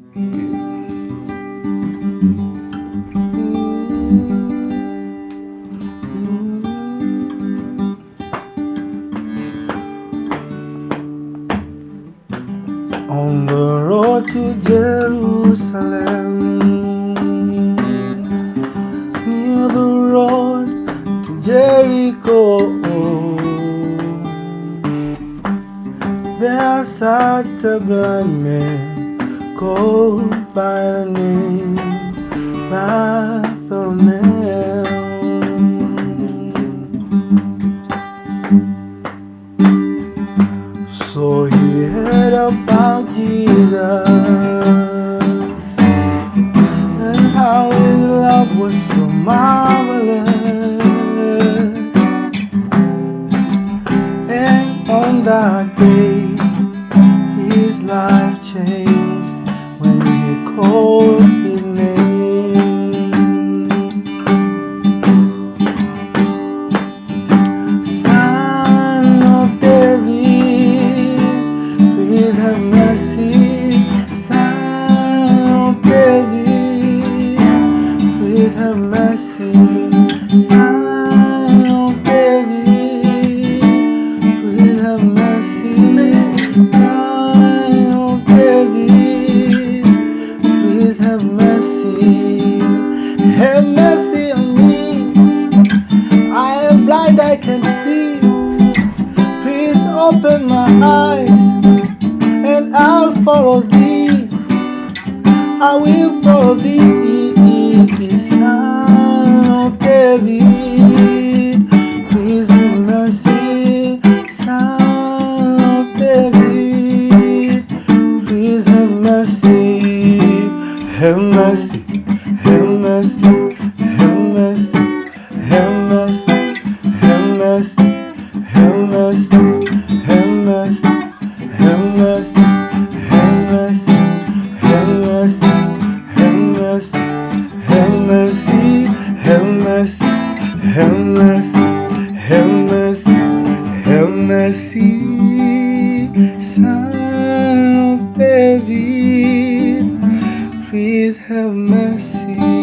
Mm. On the road to Jerusalem, near the road to Jericho, there sat a blind man called by the name Bartimaeus. So he heard about Jesus and how his love was so marvelous. And on that day, his life changed he his name. Son of David, please have mercy. Son of David, please have mercy. Son Have mercy on me. I am blind, I can see. Please open my eyes and I'll follow thee. I will follow thee, Son of David. Please have mercy, Son of David. Please have mercy, have mercy, have mercy, have mercy, have mercy, have mercy, mercy, mercy, mercy, mercy, mercy, mercy, mercy, Son of David, please have mercy.